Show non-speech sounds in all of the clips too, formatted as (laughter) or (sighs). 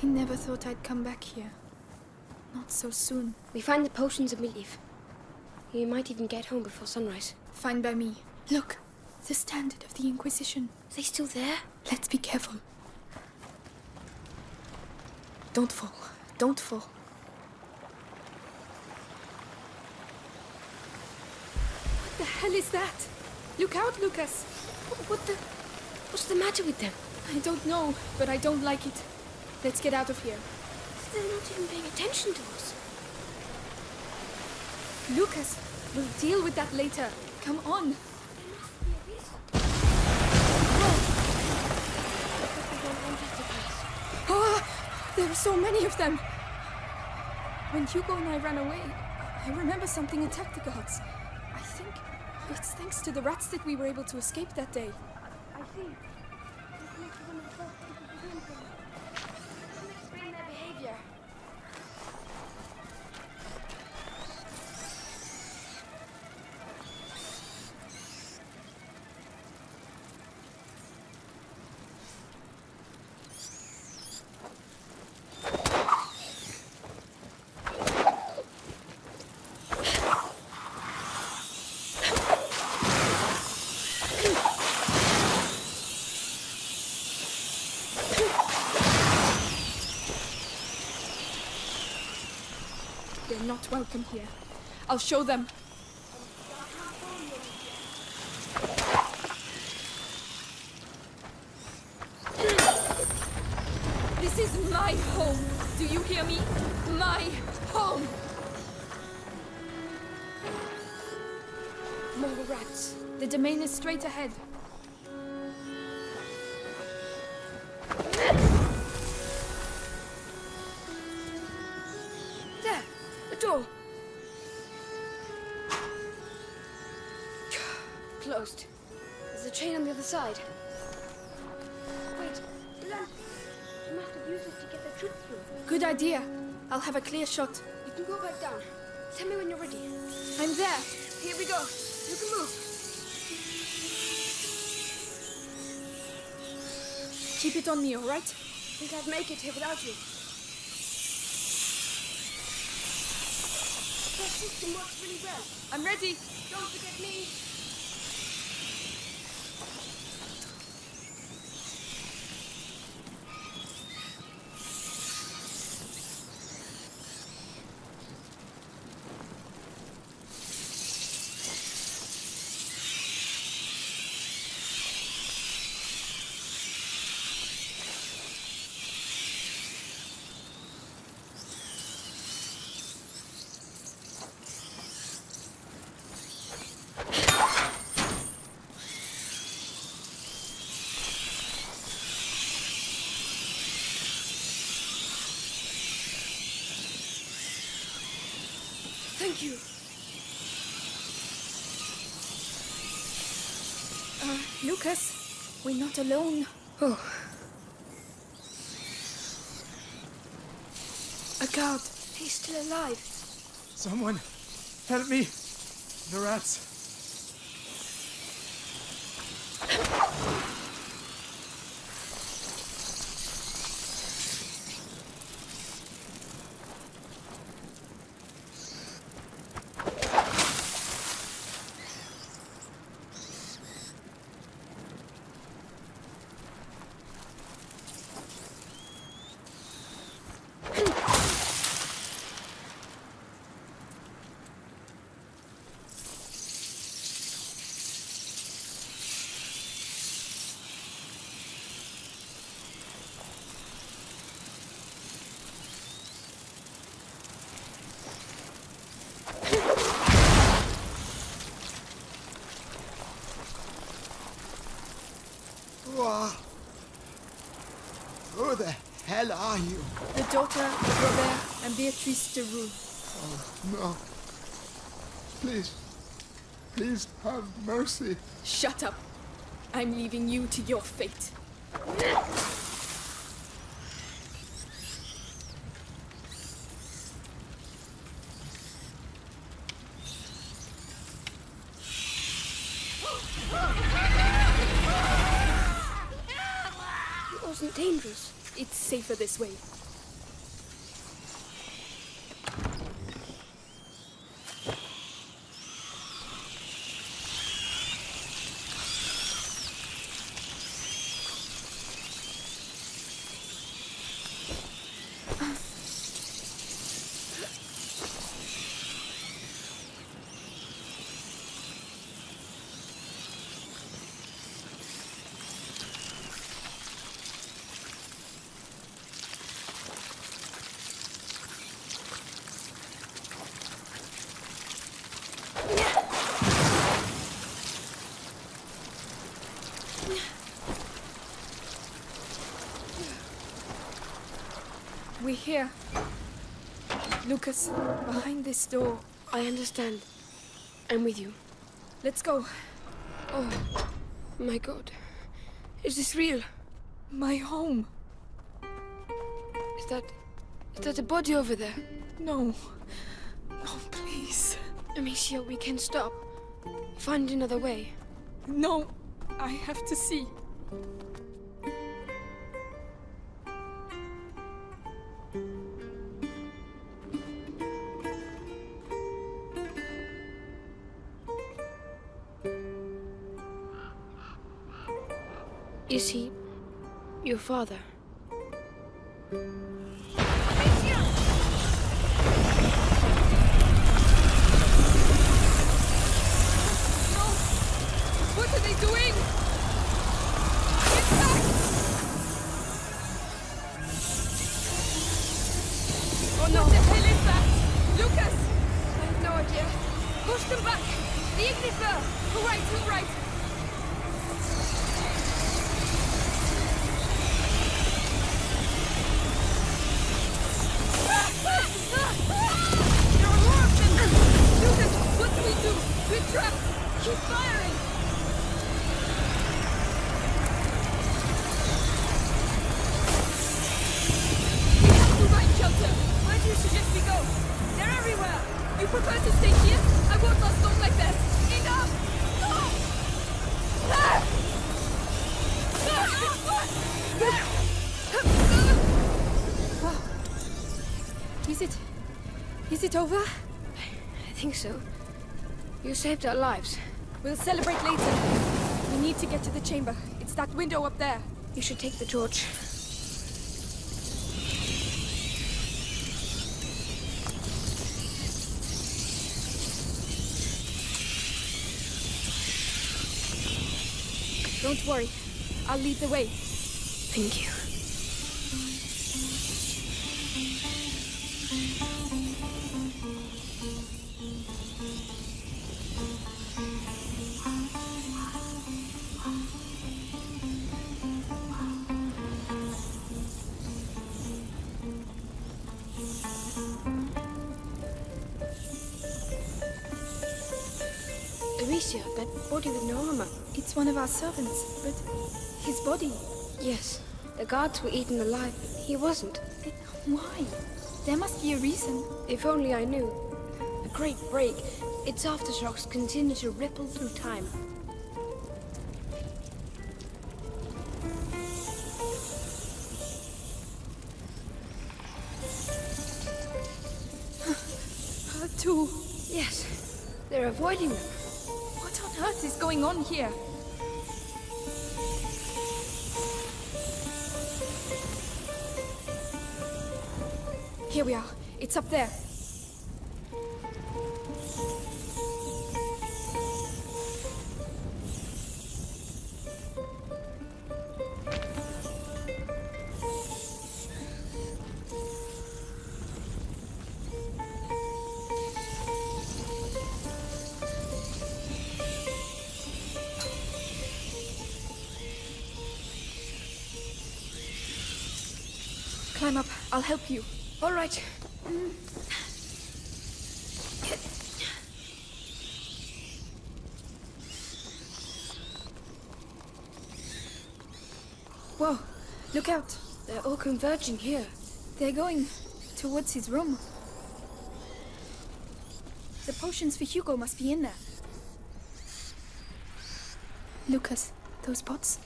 I never thought I'd come back here. Not so soon. We find the potions and we leave. We might even get home before sunrise. Fine by me. Look, the standard of the Inquisition. Are they still there? Let's be careful. Don't fall. Don't fall. What the hell is that? Look out, Lucas! What the... What's the matter with them? I don't know, but I don't like it. Let's get out of here. They're not even paying attention to us. Lucas, we'll deal with that later. Come on. There must be a reason. But we don't enter the place. Ah, there are so many of them. When Hugo and I ran away, I remember something attacked the guards. I think it's thanks to the rats that we were able to escape that day. I see. This makes them the first people to do anything. Doesn't explain their behavior. They're not welcome here. I'll show them. This is my home. Do you hear me? My home. More rats. The domain is straight ahead. Door! (sighs) Closed. There's a chain on the other side. Wait, lamp! You must have used it to get the truth through. Good idea. I'll have a clear shot. You can go back down. Tell me when you're ready. I'm there. Here we go. You can move. Keep it on me, all right? I Think I'd make it here without you. That system works really well. I'm ready. Don't forget me. You. Uh, Lucas, we're not alone. Oh, A guard. he's still alive. Someone, help me! The rats. Whoa. Who the hell are you? The daughter of Robert and Beatrice de Rune. Oh, no. Please. Please have mercy. Shut up. I'm leaving you to your fate. It wasn't dangerous. It's safer this way. We're here. Lucas, behind this door. I understand. I'm with you. Let's go. Oh, my god. Is this real? My home. Is that... Is that a body over there? No. No, please. Amicia, we can stop. Find another way. No. I have to see. Is he... your father? It over? I think so. You saved our lives. We'll celebrate later. We need to get to the chamber. It's that window up there. You should take the torch. Don't worry. I'll lead the way. Thank you. One of our servants, but his body. Yes, the guards were eaten alive. He wasn't. Why? There must be a reason. If only I knew. A great break. Its aftershocks continue to ripple through time. Her too. Yes, they're avoiding them. What on earth is going on? Here there. Climb up. I'll help you. All right. Whoa. Look out. They're all converging here. They're going towards his room. The potions for Hugo must be in there. Lucas, those pots?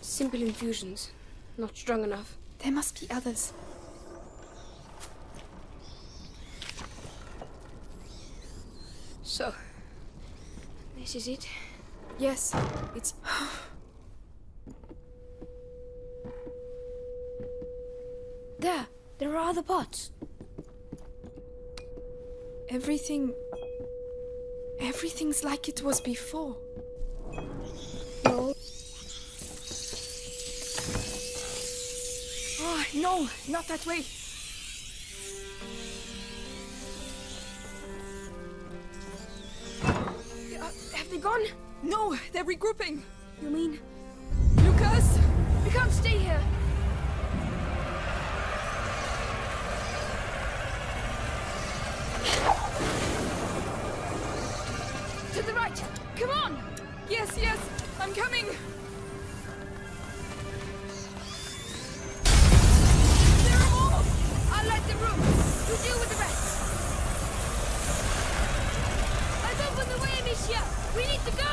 Simple infusions. Not strong enough. There must be others. So, this is it. Yes, it's. (sighs) There, there are other pots. Everything. Everything's like it was before. No. Oh, no, not that way. Uh, have they gone? No, they're regrouping. You mean Lucas! we can't stay here? To the right! Come on! Yes, yes, I'm coming! We need to go!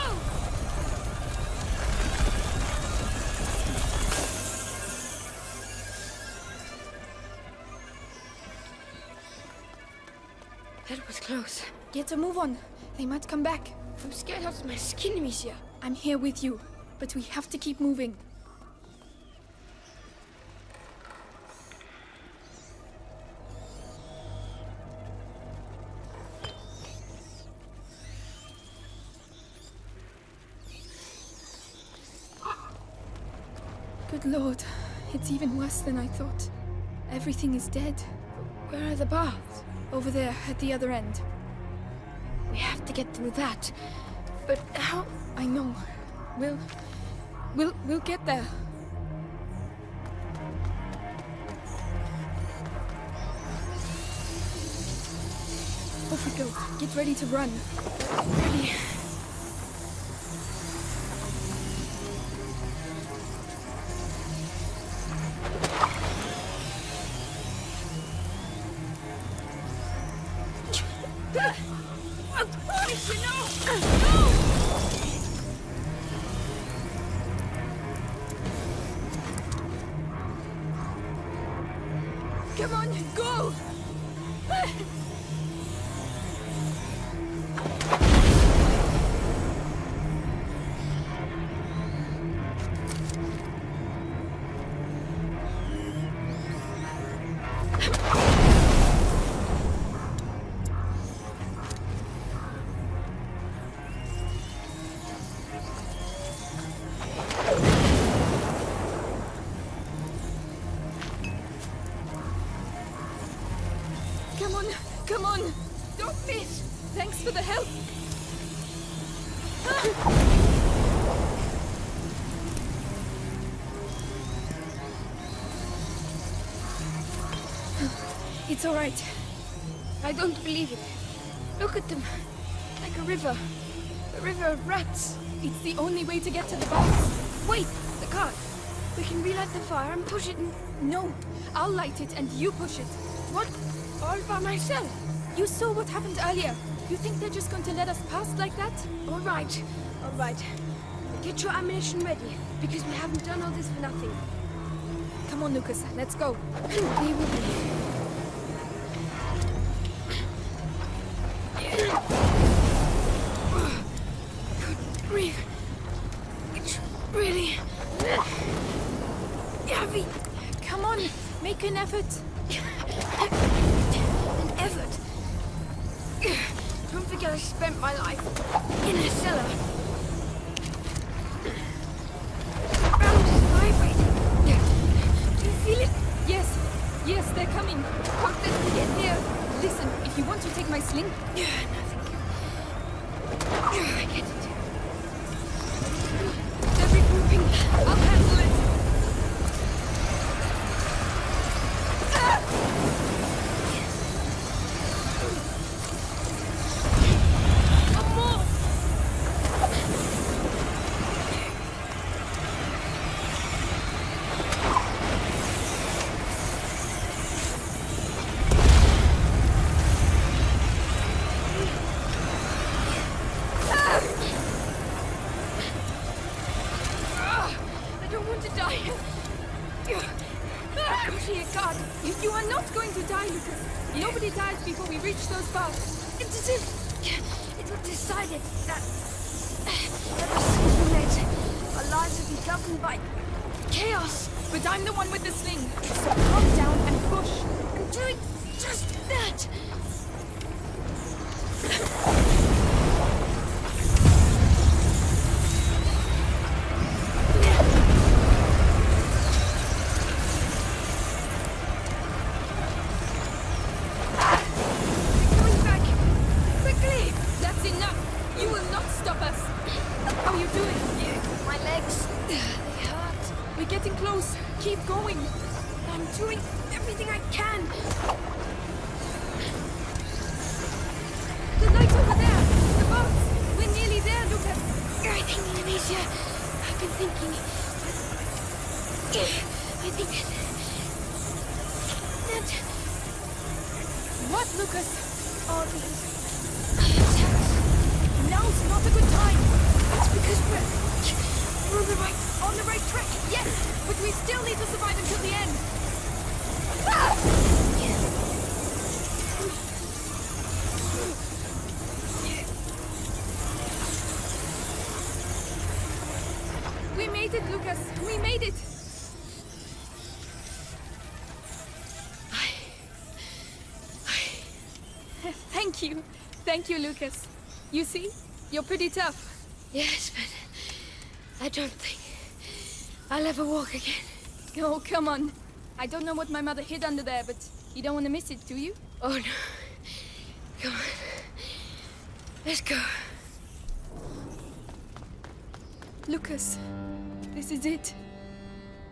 That was close. Get a move on. They might come back. I'm scared out of my skin, Amicia. I'm here with you, but we have to keep moving. Good lord, it's even worse than I thought. Everything is dead. Where are the baths? Over there, at the other end. We have to get through that. But how? I know. We'll... We'll... We'll get there. Off we go. Get ready to run. Ready. It's alright. I don't believe it. Look at them. Like a river. A river of rats. It's the only way to get to the box. Wait, the cart. We can relight the fire and push it in. No, I'll light it and you push it. What? All by myself? You saw what happened earlier. You think they're just going to let us pass like that? All right. All right. Get your ammunition ready, because we haven't done all this for nothing. Come on, Lucas, let's go. (clears throat) an effort. Thinking. I think that What, Lucas? all these Thank you, Lucas. You see? You're pretty tough. Yes, but I don't think I'll ever walk again. Oh, come on. I don't know what my mother hid under there, but you don't want to miss it, do you? Oh no. Come on. Let's go. Lucas, this is it.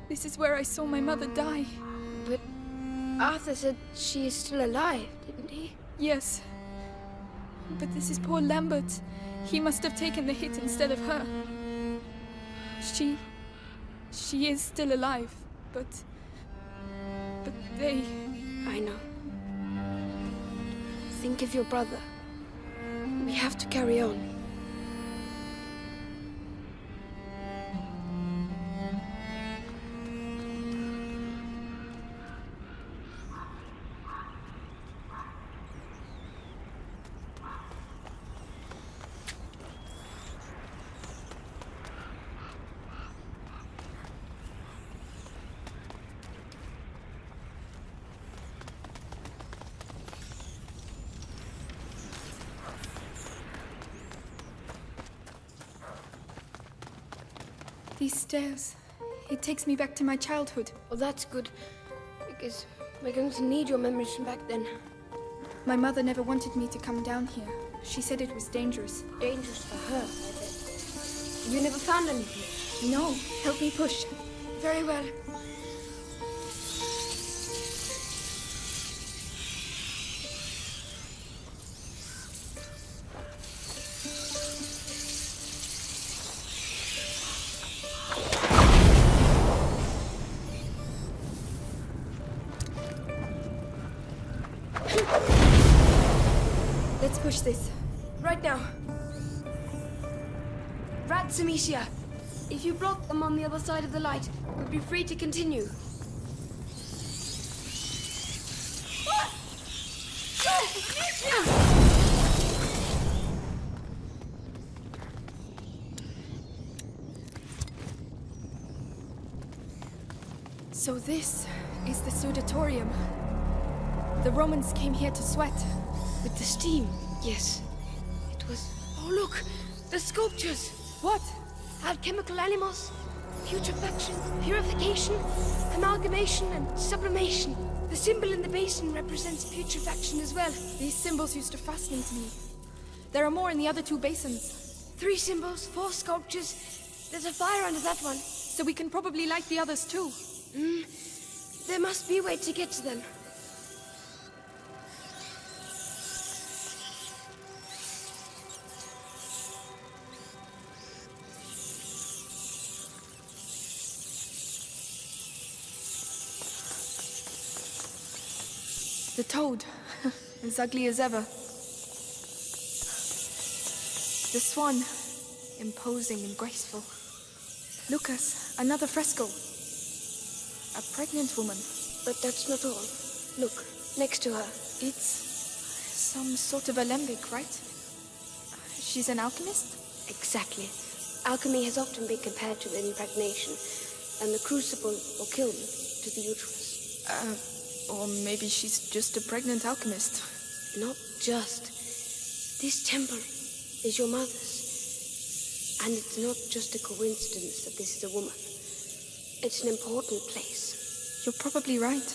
This is where I saw my mother die. But Arthur said she is still alive, didn't he? Yes. But this is poor Lambert. He must have taken the hit instead of her. She. She is still alive, but. But they. I know. Think of your brother. We have to carry on. It takes me back to my childhood. Well, that's good. Because we're going to need your memories from back then. My mother never wanted me to come down here. She said it was dangerous. Dangerous for her, I bet. You never found anything? No, help me push. Very well. This. Right now. Rats, Amicia. If you block them on the other side of the light, we'll be free to continue. So this is the Sudatorium. The Romans came here to sweat. With the steam, yes. It was. Oh, look! The sculptures! What? Alchemical animals, putrefaction, purification, amalgamation, and sublimation. The symbol in the basin represents putrefaction as well. These symbols used to fascinate me. There are more in the other two basins, Three symbols, four sculptures. There's a fire under that one. so we can probably light the others too. Mm. There must be a way to get to them. Toad, (laughs) as ugly as ever. The swan, imposing and graceful. Lucas, another fresco. A pregnant woman. But that's not all. Look, next to her. It's some sort of alembic, right? She's an alchemist? Exactly. Alchemy has often been compared to impregnation, and the crucible or kiln to the uterus. Uh, or maybe she's just a pregnant alchemist. Not just. This temple is your mother's. And it's not just a coincidence that this is a woman. It's an important place. You're probably right.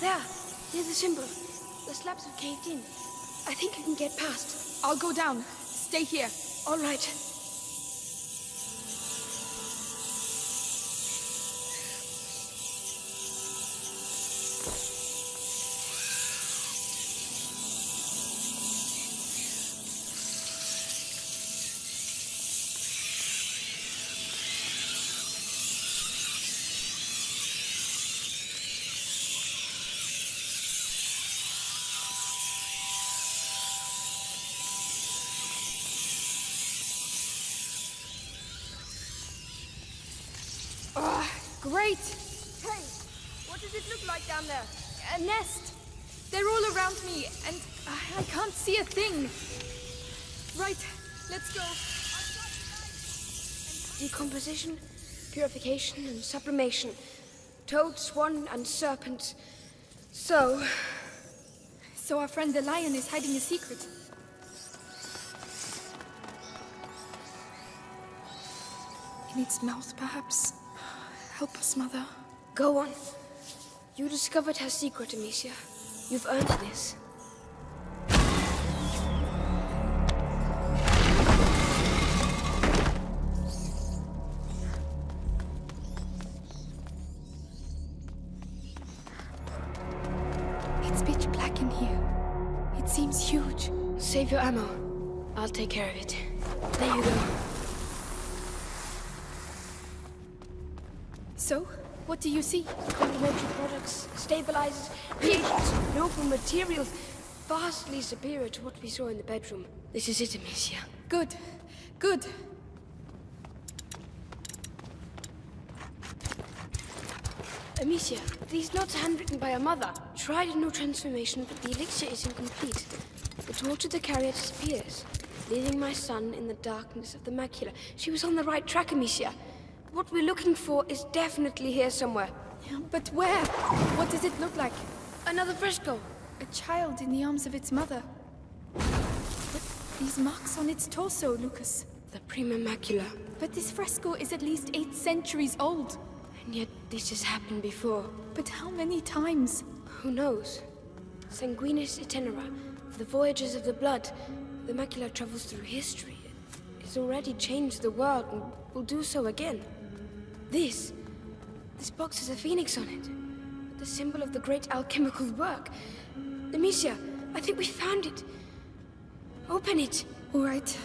There, near the symbol. The slabs have caved in. I think I can get past. I'll go down. Stay here. All right. Great! Hey, what does it look like down there? A nest! They're all around me, and I, I can't see a thing. Right, let's go. Decomposition, purification, and sublimation. Toad, swan, and serpent. So, So our friend the lion is hiding a secret. In its mouth, perhaps. Help us, Mother. go on. You discovered her secret, Amicia. You've earned this. It's pitch black in here. It seems huge. Save your ammo. I'll take care of it. There you go. So, what do you see? Complementary products, stabilizers, reagents, noble materials, vastly superior to what we saw in the bedroom. This is it, Amicia. Good. Good. Amicia, these notes are handwritten by her mother. Tried a new transformation, but the elixir is incomplete. The torch of the carrier disappears, leaving my son in the darkness of the macula. She was on the right track, Amicia. What we're looking for is definitely here somewhere. But where? What does it look like? Another fresco. A child in the arms of its mother. But these marks on its torso, Lucas. The prima macula. But this fresco is at least eight centuries old. And yet this has happened before. But how many times? Who knows? Sanguinis itinera, the voyages of the blood. The macula travels through history. It's already changed the world and will do so again. This, this box has a phoenix on it. The symbol of the great alchemical work. Amicia, I think we found it. Open it. All right.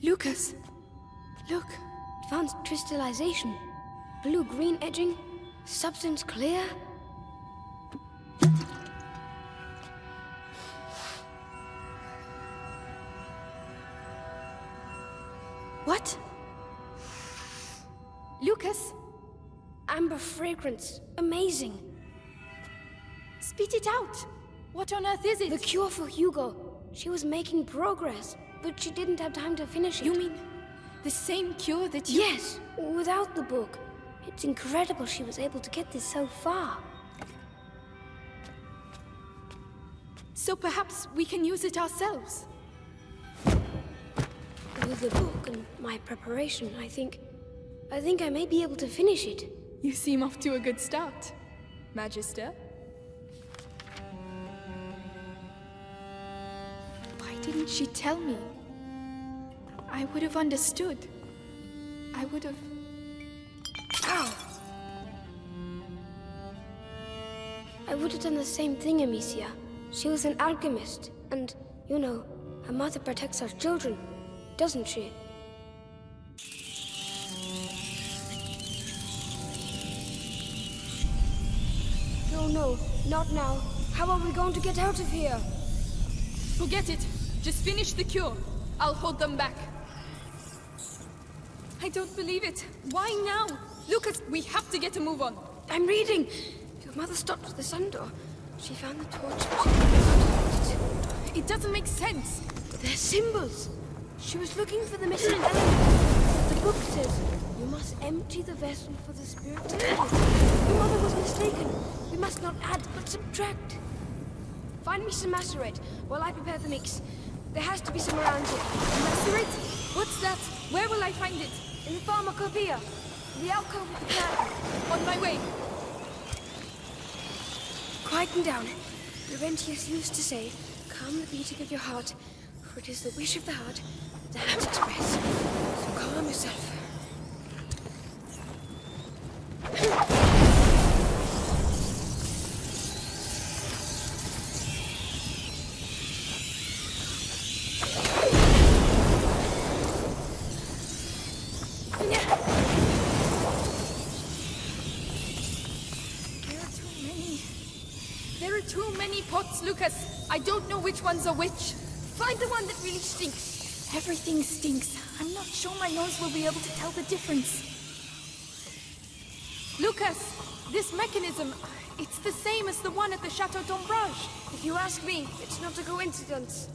Lucas, look. Advanced crystallization. Blue-green edging. Substance clear. Fragrance. Amazing. spit it out. What on earth is it? The cure for Hugo. She was making progress, but she didn't have time to finish it. You mean the same cure that you... Yes, without the book. It's incredible she was able to get this so far. So perhaps we can use it ourselves. With the book and my preparation, I think... I think I may be able to finish it. You seem off to a good start, Magister. Why didn't she tell me? I would have understood. I would have... Ow! I would have done the same thing, Amicia. She was an alchemist, and, you know, her mother protects her children, doesn't she? No, no, not now. How are we going to get out of here? Forget it. Just finish the cure. I'll hold them back. I don't believe it. Why now? Lucas, we have to get a move on. I'm reading. Your mother stopped at the sun door. She found the torch, but she couldn't find it. Doesn't make sense. They're symbols. She was looking for the missing element. The book says, you must empty the vessel for the spirit. Your mother was mistaken. We must not add, but subtract. Find me some macerate while I prepare the mix. There has to be some around here. Macerate? What's that? Where will I find it? In the pharmacopoeia. The alcove with the piano. On my way. Quieten down. Laurentius used to say, calm the beating of your heart, for it is the wish of the heart that the hands express. So calm yourself. There are too many. There are too many pots, Lucas. I don't know which ones a witch. Find the one that really stinks. Everything stinks. I'm not sure my nose will be able to tell the difference. Lucas, this mechanism, it's the same as the one at the Chateau d'Ombrage. If you ask me, it's not a coincidence.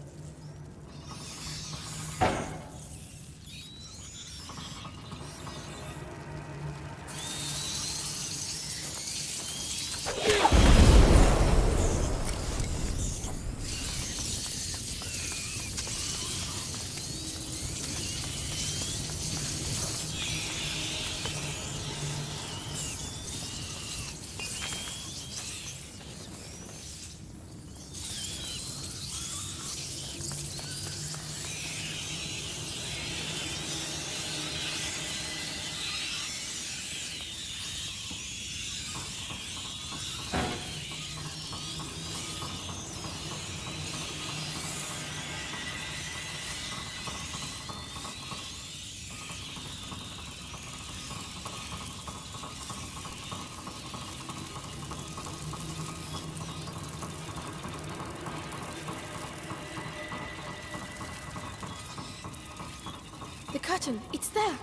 The curtain, it's there.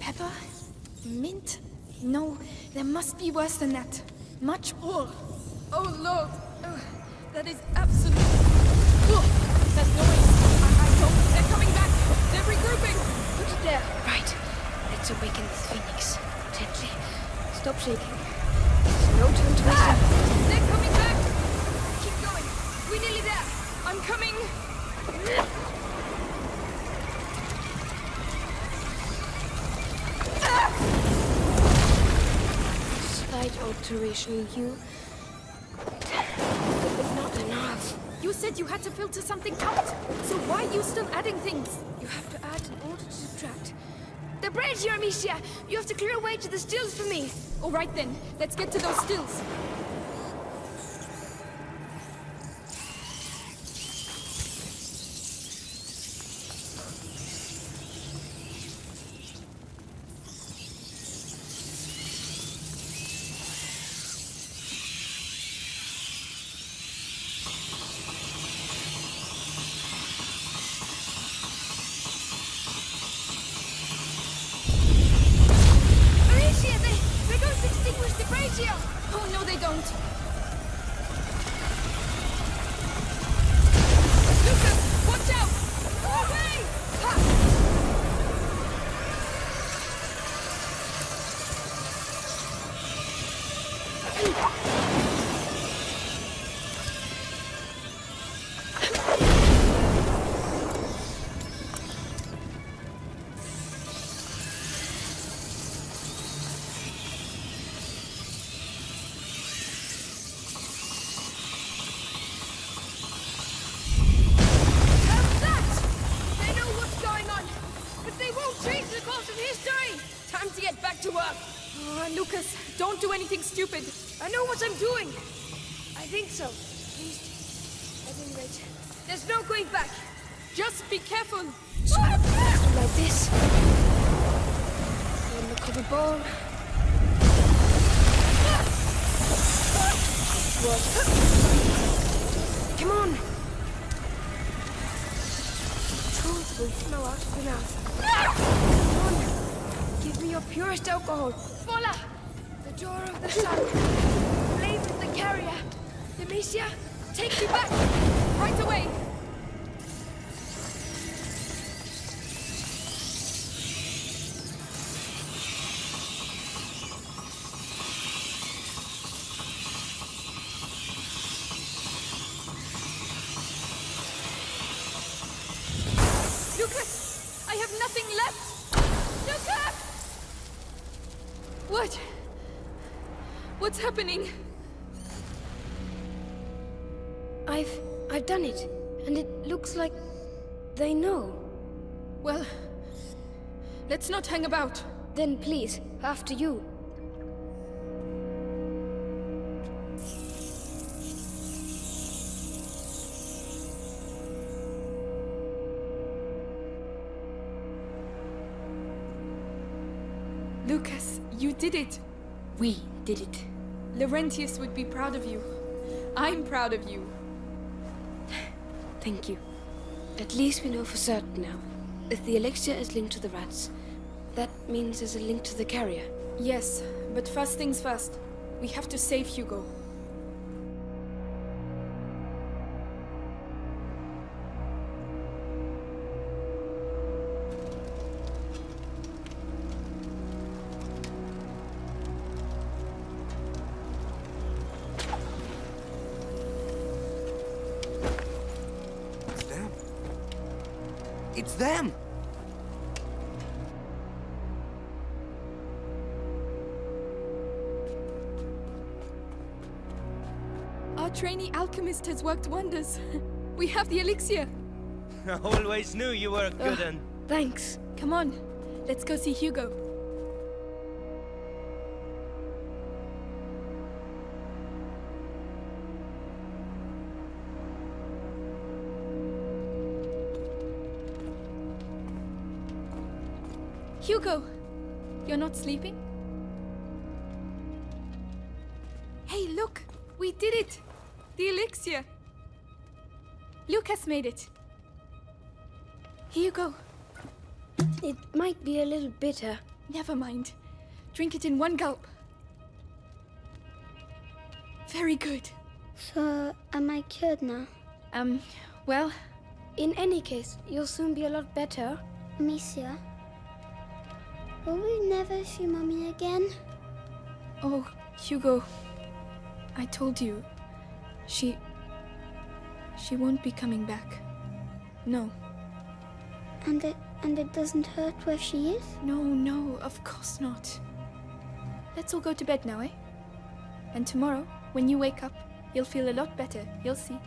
Pepper? Mint? No, there must be worse than that. Much more. Oh lord, Ugh, that is absolute. Ugh, that noise. They're coming back. They're regrouping. Put it there. Right. Let's awaken this phoenix. Gently. Stop shaking. There's no time to. Ah! They're coming back. Keep going. We're nearly there. I'm coming. Slight alteration in said you had to filter something out. So why are you still adding things? You have to add in order to subtract. The bridge, Amicia! You have to clear a way to the stills for me! All right then. Let's get to those stills. There's no going back! Just be careful. Like this. In the cover ball. What? Come on! Truth will flow out of your mouth. Come on! Give me your purest alcohol. Voila! The door of the sun. Blade with the carrier. Demetia, take me back! Right away. I have nothing left. What? What's happening? done it, and it looks like they know. Well, let's not hang about. Then please, after you. Lucas, you did it. We did it. Laurentius would be proud of you. I'm proud of you. Thank you. At least we know for certain now. If the elixir is linked to the rats, that means there's a link to the carrier. Yes, but first things first. We have to save Hugo. It's them! Our trainee alchemist has worked wonders. We have the elixir. (laughs) I always knew you were a good un. Thanks. Come on, let's go see Hugo. Hugo, sleeping? Hey, look! We did it! The elixir! Lucas made it. Here you go. It might be a little bitter. Never mind. Drink it in one gulp. Very good. So, am I cured now? Um, well, In any case, you'll soon be a lot better. Monsieur? Will we never see Mommy again? oh, Hugo. I told you. She. She won't be coming back. No, And it and it doesn't hurt where she is? no, no, of course not. Let's all go to bed now, eh? And tomorrow, when you wake up, you'll feel a lot better, you'll see.